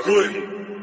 Aguri.